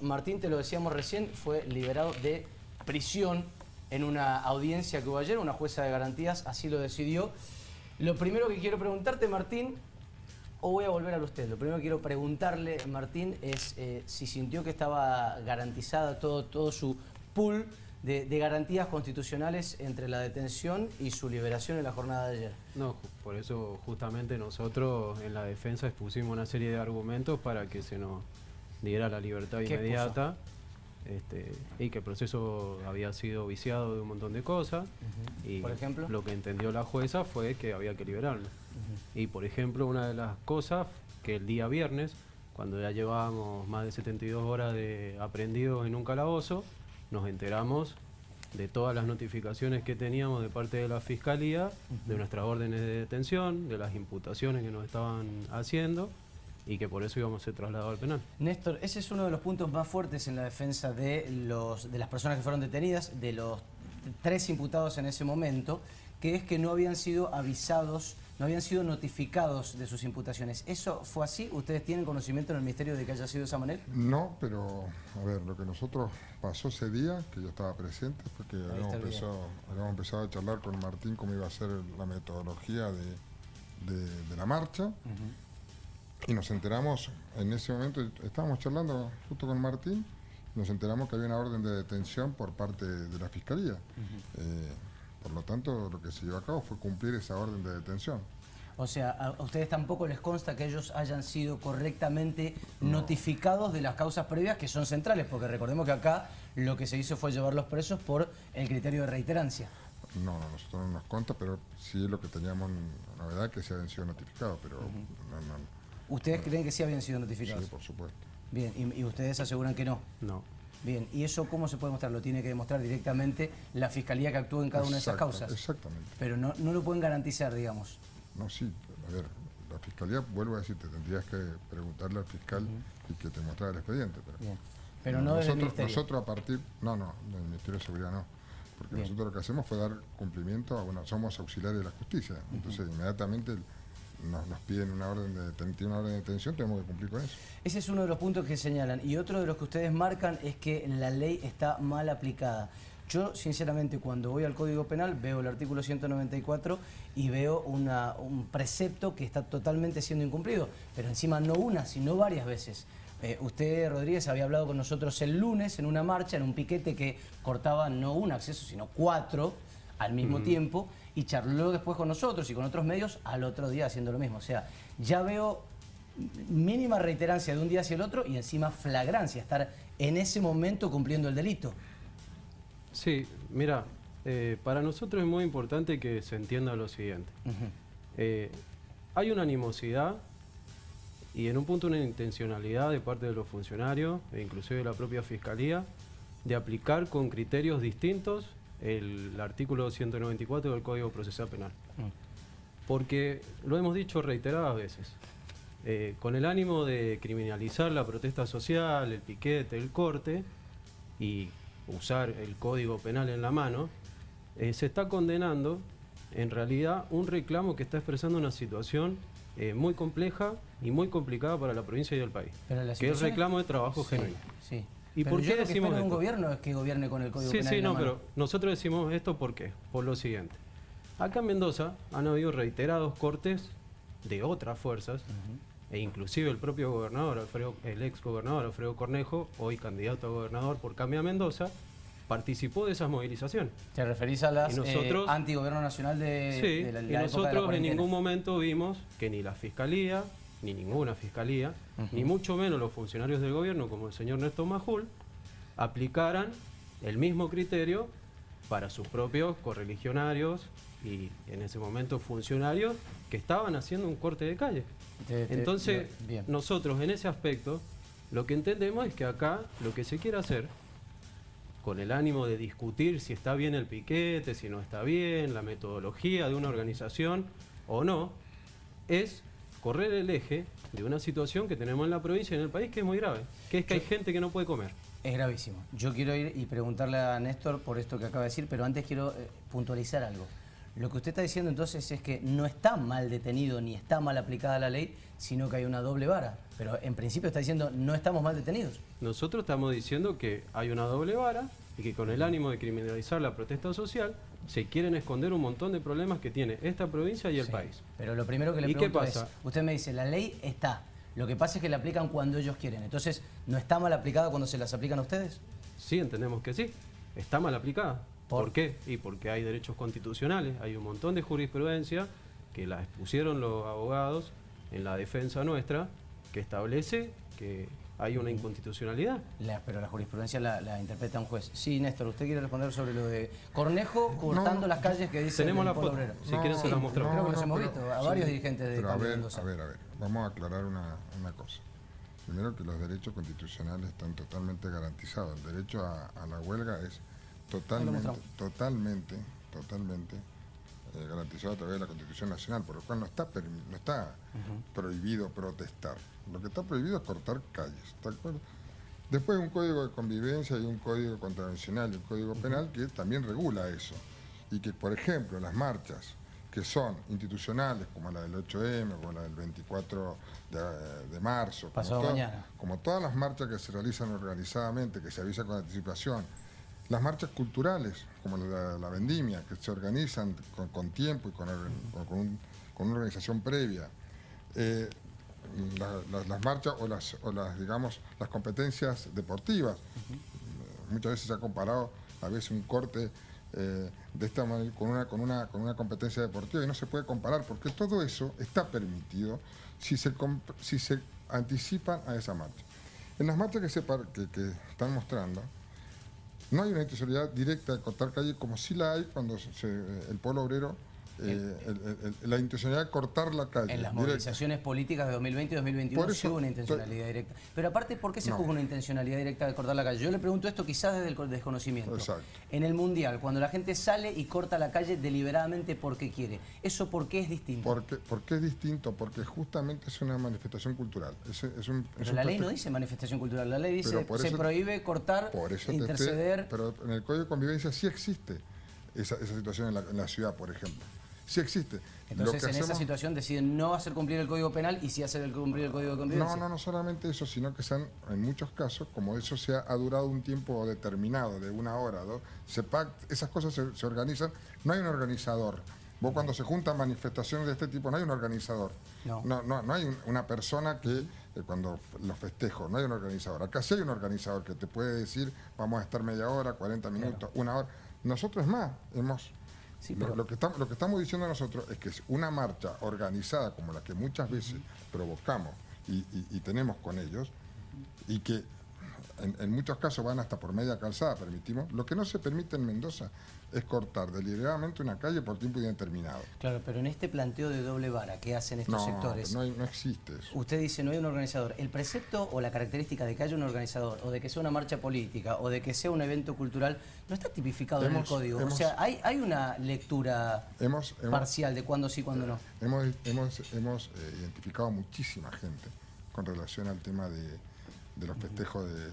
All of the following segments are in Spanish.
Martín, te lo decíamos recién, fue liberado de prisión en una audiencia que hubo ayer, una jueza de garantías así lo decidió. Lo primero que quiero preguntarte, Martín, o voy a volver a usted, lo primero que quiero preguntarle, Martín, es eh, si sintió que estaba garantizada todo, todo su pool de, garantías constitucionales entre la detención y su liberación en la jornada de ayer. No, por eso justamente nosotros en la defensa expusimos una serie de argumentos para que se nos diera la libertad inmediata. Este, y que el proceso había sido viciado de un montón de cosas. Y ¿Por ejemplo? lo que entendió la jueza fue que había que liberarlo. Y por ejemplo, una de las cosas que el día viernes, cuando ya llevábamos más de 72 horas de aprendidos en un calabozo, nos enteramos de todas las notificaciones que teníamos de parte de la Fiscalía, de nuestras órdenes de detención, de las imputaciones que nos estaban haciendo y que por eso íbamos a ser trasladados al penal. Néstor, ese es uno de los puntos más fuertes en la defensa de, los, de las personas que fueron detenidas, de los tres imputados en ese momento, que es que no habían sido avisados, no habían sido notificados de sus imputaciones. ¿Eso fue así? ¿Ustedes tienen conocimiento en el Ministerio de que haya sido de esa manera? No, pero a ver, lo que nosotros pasó ese día, que yo estaba presente, fue que habíamos empezado, a charlar con Martín cómo iba a ser la metodología de, la marcha. Y nos enteramos, en ese momento estábamos charlando justo con Martín, nos enteramos que había una orden de detención por parte de la Fiscalía. Eh, por lo tanto, lo que se llevó a cabo fue cumplir esa orden de detención. O sea, ¿a ustedes tampoco les consta que ellos hayan sido correctamente notificados de las causas previas que son centrales? Porque recordemos que acá lo que se hizo fue llevarlos presos por el criterio de reiterancia. No, a nosotros no nos consta, pero sí lo que teníamos novedad que se habían sido notificados, pero no, no, ¿Ustedes creen que sí habían sido notificados? Sí, por supuesto. Bien, ¿y, ustedes aseguran que no? No. Bien, ¿y eso cómo se puede mostrar? Lo tiene que demostrar directamente la Fiscalía que actúa en cada una de esas causas. Exactamente. Pero no, no lo pueden garantizar, digamos. No, sí. A ver, la Fiscalía, vuelvo a decirte, tendrías que preguntarle al fiscal y que te mostrara el expediente. Pero, Bien. Pero no, nosotros, Nosotros a partir... No, no, del Ministerio de Seguridad no. Porque nosotros lo que hacemos fue dar cumplimiento a... Bueno, somos auxiliares de la justicia. Entonces, inmediatamente nos, piden una orden de, una orden de detención, tenemos que cumplir con eso. Ese es uno de los puntos que señalan. Y otro de los que ustedes marcan es que la ley está mal aplicada. Yo, sinceramente, cuando voy al Código Penal, veo el artículo 194 y veo un precepto que está totalmente siendo incumplido. Pero encima no una, sino varias veces. Eh, usted, Rodríguez, había hablado con nosotros el lunes en una marcha, en un piquete que cortaba no un acceso, sino cuatro al mismo tiempo y charló después con nosotros y con otros medios al otro día haciendo lo mismo. O sea, ya veo mínima reiterancia de un día hacia el otro y encima flagrancia, estar en ese momento cumpliendo el delito. Sí, mira, eh, para nosotros es muy importante que se entienda lo siguiente. Eh, hay una animosidad y en un punto una intencionalidad de parte de los funcionarios e inclusive de la propia Fiscalía de aplicar con criterios distintos el artículo 194 del Código Procesal Penal. Mm. Porque lo hemos dicho reiteradas veces, eh, con el ánimo de criminalizar la protesta social, el piquete, el corte y usar el Código Penal en la mano, eh, se está condenando en realidad un reclamo que está expresando una situación eh, muy compleja y muy complicada para la provincia y el país, que es el reclamo de trabajo genuino. Sí. ¿Y por qué decimos que un gobierno es que gobierne con el Código sí, Sí, no, pero nosotros decimos esto ¿por qué? Por lo siguiente. Acá en Mendoza han habido reiterados cortes de otras fuerzas, e inclusive el propio gobernador, el ex gobernador Alfredo Cornejo, hoy candidato a gobernador por Cambia Mendoza, participó de esas movilizaciones. ¿Te referís a las eh, antigobierno nacional de, sí, la, y nosotros en ningún momento vimos que ni la Fiscalía, ni ninguna fiscalía, ni mucho menos los funcionarios del gobierno, como el señor Néstor Majul, aplicaran el mismo criterio para sus propios correligionarios y en ese momento funcionarios que estaban haciendo un corte de calle. Entonces, nosotros en ese aspecto, lo que entendemos es que acá lo que se quiere hacer, con el ánimo de discutir si está bien el piquete, si no está bien, la metodología de una organización o no, es correr el eje de una situación que tenemos en la provincia y en el país que es muy grave, que es que hay gente que no puede comer. Es gravísimo. Yo quiero ir y preguntarle a Néstor por esto que acaba de decir, pero antes quiero eh, puntualizar algo. Lo que usted está diciendo entonces es que no está mal detenido ni está mal aplicada la ley, sino que hay una doble vara. Pero en principio está diciendo no estamos mal detenidos. Nosotros estamos diciendo que hay una doble vara y que con el ánimo de criminalizar la protesta social se quieren esconder un montón de problemas que tiene esta provincia y el país. Pero lo primero que le pregunto es, usted me dice, la ley está, lo que pasa es que la aplican cuando ellos quieren. Entonces, ¿no está mal aplicada cuando se las aplican a ustedes? Sí, entendemos que sí. Está mal aplicada. ¿Por, qué? Y porque hay derechos constitucionales, hay un montón de jurisprudencia que la expusieron los abogados en la defensa nuestra, que establece que hay una inconstitucionalidad. pero la jurisprudencia la, interpreta un juez. Sí, Néstor, ¿usted quiere responder sobre lo de Cornejo cortando las calles que dice Tenemos la foto, si quieren se la mostramos. creo que los hemos visto, a varios dirigentes de pero a ver, a ver, a ver, vamos a aclarar una, una, cosa. Primero que los derechos constitucionales están totalmente garantizados. El derecho a, la huelga es totalmente, totalmente, totalmente eh, garantizado a través de la Constitución Nacional, por lo cual no está, no está prohibido protestar. Lo que está prohibido es cortar calles, ¿está acuerdo? Después un código de convivencia y un código contravencional y un código penal que también regula eso. Y que, por ejemplo, las marchas que son institucionales, como la del 8M, como la del 24 de, marzo, como, todas las marchas que se realizan organizadamente, que se avisa con anticipación, las marchas culturales, como la, la vendimia, que se organizan con, tiempo y con, una organización previa, eh, las marchas o las, o las, digamos, las competencias deportivas. Muchas veces se ha comparado a veces un corte eh, de esta manera, con una, con, una, con una competencia deportiva y no se puede comparar porque todo eso está permitido si se, si se anticipan a esa marcha. En las marchas que, se, que, que están mostrando, no hay una intencionalidad directa de cortar calle como sí la hay cuando el pueblo obrero eh, la intencionalidad de cortar la calle. En las movilizaciones políticas de 2020 y 2021 sí hubo una intencionalidad directa. Pero aparte, ¿por qué se juzga una intencionalidad directa de cortar la calle? Yo le pregunto esto quizás desde el desconocimiento. En el Mundial, cuando la gente sale y corta la calle deliberadamente porque quiere, ¿eso por qué es distinto? Porque, porque es distinto, porque justamente es una manifestación cultural. Es, pero la ley no dice manifestación cultural, la ley dice se prohíbe cortar, interceder... pero en el Código de Convivencia sí existe esa, situación en la ciudad, por ejemplo sí existe. Entonces, en esa situación deciden no hacer cumplir el Código Penal y sí hacer el cumplir el Código de Convivencia. No, no, no solamente eso, sino que sean, en muchos casos, como eso se ha, durado un tiempo determinado, de una hora, dos, se esas cosas se, organizan, no hay un organizador. Vos cuando se juntan manifestaciones de este tipo, no hay un organizador. No, no, no, hay una persona que, eh, cuando los festejo, no hay un organizador. Acá sí hay un organizador que te puede decir, vamos a estar media hora, 40 minutos, una hora. Nosotros más, hemos lo, que estamos, lo que estamos diciendo nosotros es que es una marcha organizada como la que muchas veces provocamos y, tenemos con ellos y que en, muchos casos van hasta por media calzada, permitimos. Lo que no se permite en Mendoza es cortar deliberadamente una calle por tiempo indeterminado. Claro, pero en este planteo de doble vara que hacen estos sectores... No, no existe eso. Usted dice no hay un organizador. El precepto o la característica de que haya un organizador, o de que sea una marcha política, o de que sea un evento cultural, no está tipificado en el código. o sea, hay, hay una lectura parcial de cuándo sí, cuándo no. Hemos, hemos, hemos eh, identificado muchísima gente con relación al tema de, los festejos de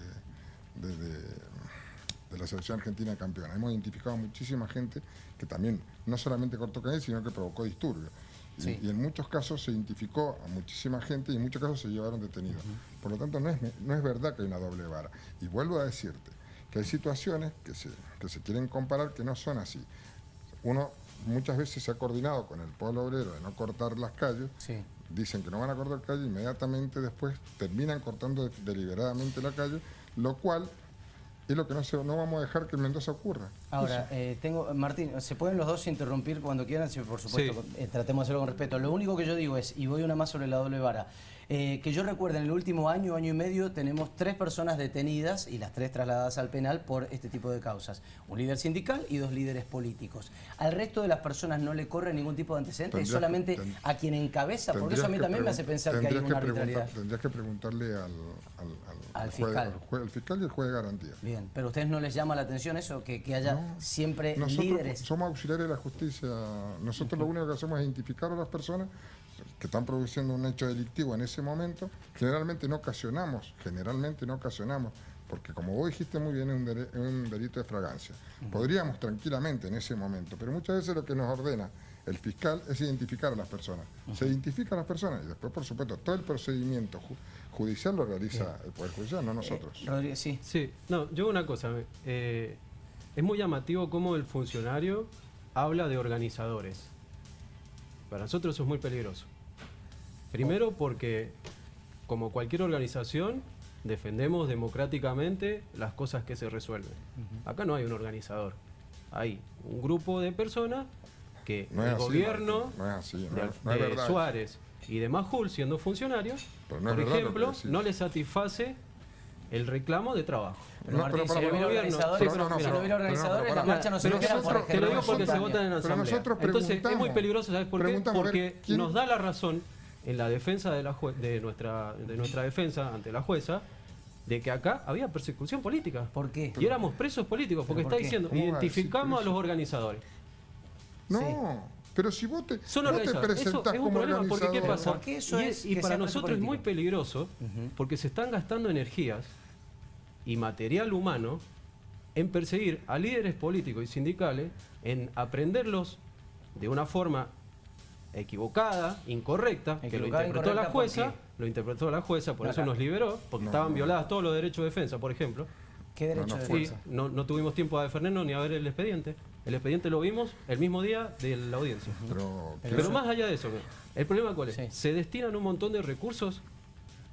de la selección argentina campeona. Hemos identificado muchísima gente que también no solamente cortó calle, sino que provocó disturbios. Y, en muchos casos se identificó a muchísima gente y en muchos casos se llevaron detenidos. Por lo tanto, no es, no es verdad que hay una doble vara. Y vuelvo a decirte que hay situaciones que se, que se quieren comparar que no son así. Uno muchas veces se ha coordinado con el pueblo obrero de no cortar las calles, dicen que no van a cortar calle, inmediatamente después terminan cortando deliberadamente la calle, lo cual y lo que no, se, no vamos a dejar que en Mendoza ocurra. Ahora, eh, tengo, Martín, ¿se pueden los dos interrumpir cuando quieran? Sí, por supuesto, eh, tratemos de hacerlo con respeto. Lo único que yo digo es, y voy una más sobre la doble vara, eh, que yo recuerdo, en el último año, año y medio, tenemos tres personas detenidas y las tres trasladadas al penal por este tipo de causas. Un líder sindical y dos líderes políticos. Al resto de las personas no le corre ningún tipo de antecedentes, es solamente a quien encabeza, porque eso a mí también me hace pensar que hay una arbitrariedad. Tendrías que preguntarle al, al, fiscal. el fiscal y el juez de garantía. Bien, pero a ustedes no les llama la atención eso, que, haya siempre líderes. Somos auxiliares de la justicia. Nosotros lo único que hacemos es identificar a las personas que están produciendo un hecho delictivo en ese momento, generalmente no ocasionamos, generalmente no ocasionamos porque como vos dijiste muy bien, es un, delito de fragancia. Podríamos tranquilamente en ese momento, pero muchas veces lo que nos ordena el fiscal es identificar a las personas. Se identifica a las personas y después, por supuesto, todo el procedimiento judicial lo realiza el Poder Judicial, no nosotros. Eh, sí. Sí, no, yo una cosa, eh, es muy llamativo cómo el funcionario habla de organizadores. Para nosotros eso es muy peligroso. Primero porque, como cualquier organización, defendemos democráticamente las cosas que se resuelven. Acá no hay un organizador, hay un grupo de personas que el gobierno de, Suárez y de Majul, siendo funcionarios, por ejemplo, no le satisface el reclamo de trabajo. Pero, no, pero, si no hubiera organizadores, si no hubiera organizadores, la marcha no se por ejemplo. Te lo digo porque se votan en la asamblea. Entonces es muy peligroso, ¿sabes por qué? Porque nos da la razón en la defensa de, la de, nuestra, de nuestra defensa ante la jueza de que acá había persecución política. ¿Por qué? Y éramos presos políticos, porque está diciendo, identificamos a los organizadores. No, pero si vos te, Son vos te presentás es un como problema, porque ¿qué pasa? eso y, es y para nosotros es muy peligroso, porque se están gastando energías y material humano en perseguir a líderes políticos y sindicales, en aprenderlos de una forma equivocada, incorrecta, que lo interpretó la jueza, lo interpretó la jueza, por eso nos liberó, porque estaban violadas todos los derechos de defensa, por ejemplo. ¿Qué derecho de defensa? No, no, tuvimos tiempo a defendernos ni a ver el expediente. El expediente lo vimos el mismo día de la audiencia. Pero, más allá de eso, ¿el problema cuál es? Se destinan un montón de recursos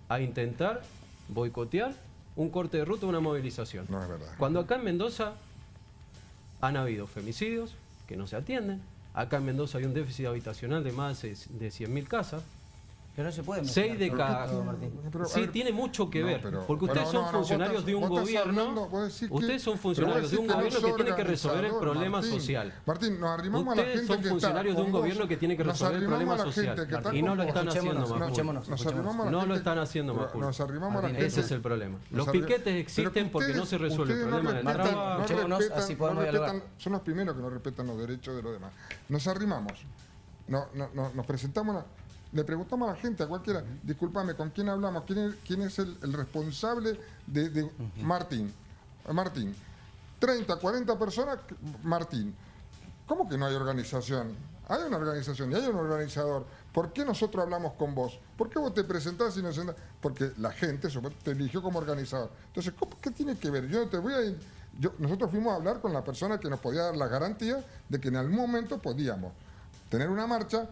a intentar boicotear un corte de ruta, una movilización. No es verdad. Cuando acá en Mendoza han habido femicidios que no se atienden, Acá en Mendoza hay un déficit habitacional de más de 100.000 casas. Pero no se puede Seis de cada... Sí, tiene mucho que ver. porque ustedes son funcionarios de un gobierno... Ustedes son funcionarios de un gobierno que tiene que resolver el problema social. Martín, nos arrimamos a la gente son funcionarios de un gobierno que tiene que resolver el problema social. Y no lo están haciendo más. No lo están haciendo más. Nos arrimamos a la gente. Ese es el problema. Los piquetes existen porque no se resuelve el problema del trabajo. Son los primeros que no respetan los derechos de los demás. Nos arrimamos. Nos presentamos le preguntamos a la gente, a cualquiera, discúlpame, ¿con quién hablamos? ¿Quién es, el, responsable de, Martín? Martín. 30, 40 personas, Martín. ¿Cómo que no hay organización? Hay una organización y hay un organizador. ¿Por qué nosotros hablamos con vos? ¿Por qué vos te presentás y no sentás? Porque la gente te eligió como organizador. Entonces, ¿qué tiene que ver? Yo te voy a... nosotros fuimos a hablar con la persona que nos podía dar la garantía de que en algún momento podíamos tener una marcha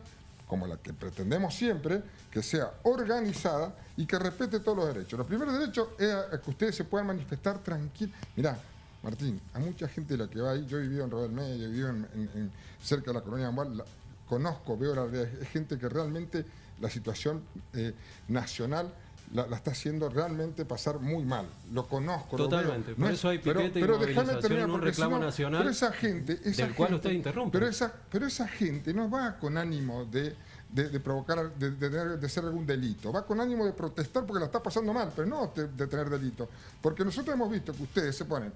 como la que pretendemos siempre, que sea organizada y que respete todos los derechos. Los primeros derechos es que ustedes se puedan manifestar tranquilos. Mirá, Martín, a mucha gente la que va ahí, yo he vivido en Rodel Medio, he vivido en, cerca de la colonia de conozco, veo la realidad, es gente que realmente la situación eh, nacional la, está haciendo realmente pasar muy mal. Lo conozco, Totalmente, lo veo. por eso hay piquete pero, y movilización, un reclamo nacional pero esa gente, esa del cual usted interrumpe. Pero esa, pero esa gente no va con ánimo de, de, provocar, de, de, hacer algún delito. Va con ánimo de protestar porque la está pasando mal, pero no de, tener delito. Porque nosotros hemos visto que ustedes se ponen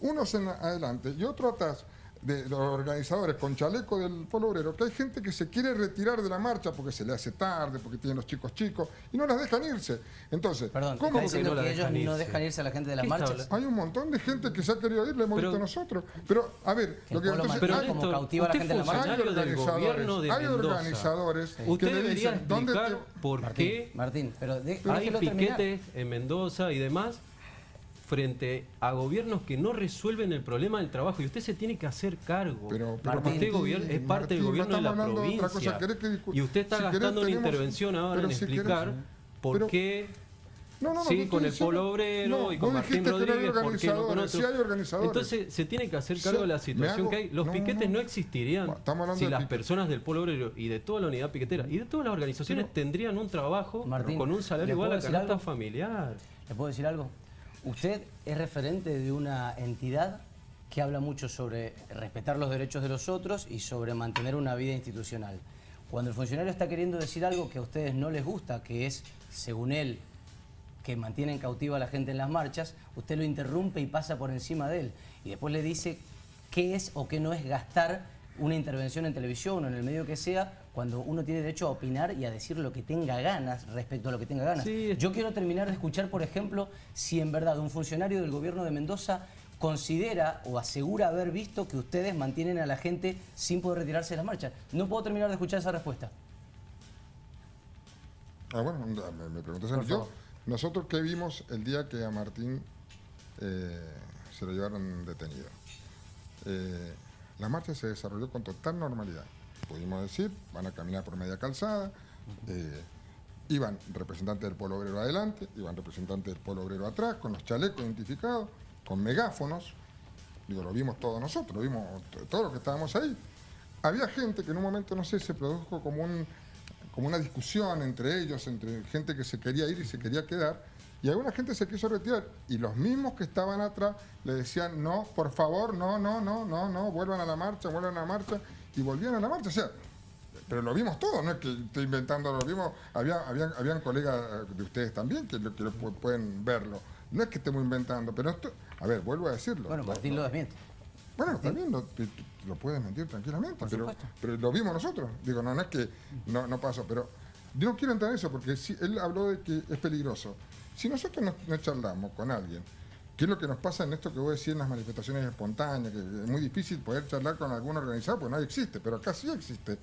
unos en adelante y otros atrás de los organizadores con chaleco del pueblo obrero, que hay gente que se quiere retirar de la marcha porque se le hace tarde, porque tienen los chicos chicos, y no las dejan irse. Entonces, Perdón, ¿cómo que, no que ellos no dejan irse a la gente de las marchas? Hay un montón de gente que se ha querido ir, le hemos visto nosotros. Pero, a ver, lo que entonces, pero hay, como cautiva a la gente de la marcha. Hay organizadores, hay organizadores Usted debería explicar por qué Martín, pero hay piquetes en Mendoza y demás frente a gobiernos que no resuelven el problema del trabajo y usted se tiene que hacer cargo. Pero, usted es parte del gobierno de la provincia y usted está gastando una intervención ahora en explicar por qué sí, con el Polo Obrero y con Martín Rodríguez, ¿por qué no con otros? Entonces se tiene que hacer cargo de la situación que hay. Los piquetes no, existirían si las personas del Polo Obrero y de toda la unidad piquetera y de todas las organizaciones tendrían un trabajo con un salario igual a canasta familiar. ¿Le puedo decir algo? Usted es referente de una entidad que habla mucho sobre respetar los derechos de los otros y sobre mantener una vida institucional. Cuando el funcionario está queriendo decir algo que a ustedes no les gusta, que es, según él, que mantienen cautiva a la gente en las marchas, usted lo interrumpe y pasa por encima de él. Y después le dice qué es o qué no es gastar una intervención en televisión o en el medio que sea cuando uno tiene derecho a opinar y a decir lo que tenga ganas respecto a lo que tenga ganas. Sí, Yo quiero terminar de escuchar, por ejemplo, si en verdad un funcionario del gobierno de Mendoza considera o asegura haber visto que ustedes mantienen a la gente sin poder retirarse de las marchas. No puedo terminar de escuchar esa respuesta. Ah, bueno, me, me preguntas. Yo, favor. nosotros qué vimos el día que a Martín eh, se lo llevaron detenido. Eh, la marcha se desarrolló con total normalidad. Pudimos decir, van a caminar por media calzada, eh, iban representantes del pueblo obrero adelante, iban representantes del pueblo obrero atrás, con los chalecos identificados, con megáfonos. Digo, lo vimos todos nosotros, lo vimos todos los que estábamos ahí. Había gente que en un momento, no sé, se produjo como un como una discusión entre ellos, entre gente que se quería ir y se quería quedar, y alguna gente se quiso retirar, y los mismos que estaban atrás le decían, no, por favor, no, no, no, no, no, vuelvan a la marcha, vuelvan a la marcha, y volvían a la marcha, o sea, pero lo vimos todo, no es que estoy inventando, lo vimos, había, habían, habían colegas de ustedes también que, lo, que lo pueden verlo, no es que estemos inventando, pero esto, a ver, vuelvo a decirlo. Bueno, Martín lo desmiente. bueno, también lo, te- lo puedes mentir tranquilamente, pero, pero lo vimos nosotros. Digo, no, no es que no, no pasó, pero yo no quiero entrar en eso porque si, él habló de que es peligroso. Si nosotros no, no charlamos con alguien, ¿qué es lo que nos pasa en esto que voy a decir en las manifestaciones espontáneas? Que es muy difícil poder charlar con algún organizado porque no existe, pero acá sí existe.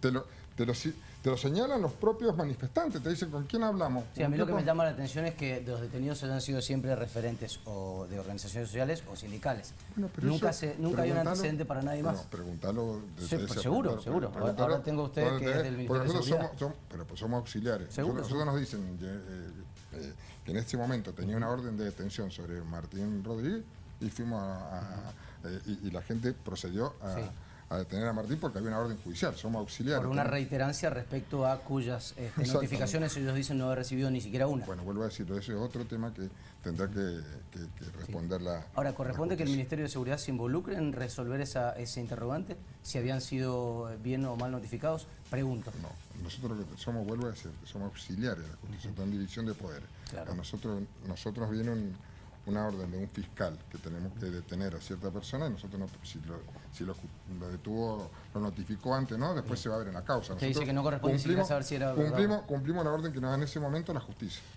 Te lo, te lo, si- te lo señalan los propios manifestantes, te dicen con quién hablamos. Sí, a mí ¿Con lo que me con-?" llama la atención es que los detenidos hayan sido siempre referentes o de organizaciones sociales o sindicales. Bueno, pero nunca eso, se, nunca hay un preguntalo- antecedente para nadie bueno, más. pregúntalo de- Sí, pues seguro, seguro. Ahora- ahora tengo ustedes dónde que es del Ministerio de Seguridad. somos, somos- pero pues somos auxiliares. Seguro, nosotros, nosotros nos dicen eh, eh, que en ese momento tenía una orden de detención sobre Martín Rodríguez y fuimos a, eh, y, la gente procedió a. a detener a Martín porque había una orden judicial. Somos auxiliares. Por una reiterancia respecto a cuyas este, notificaciones ellos dicen no haber recibido ni siquiera una. Bueno, vuelvo a decirlo, ese es otro tema que tendrá que, que- que responder la. Ahora, ¿corresponde la que el. Ministerio de Seguridad se involucre en resolver esa, ese interrogante? Si habían sido bien o mal notificados, pregunto. No, nosotros lo que somos, vuelvo a decir, somos auxiliares de la justicia, está en división de poderes. Claro. A nosotros, nosotros viene un- una orden de un fiscal que tenemos que detener a cierta persona y nosotros no, si, lo, si lo, lo detuvo, lo notificó antes, ¿no? Después se va a ver en la causa. Usted dice que no corresponde cumplimos- saber si era cumplimos, cumplimos la orden que nos da en ese momento la justicia.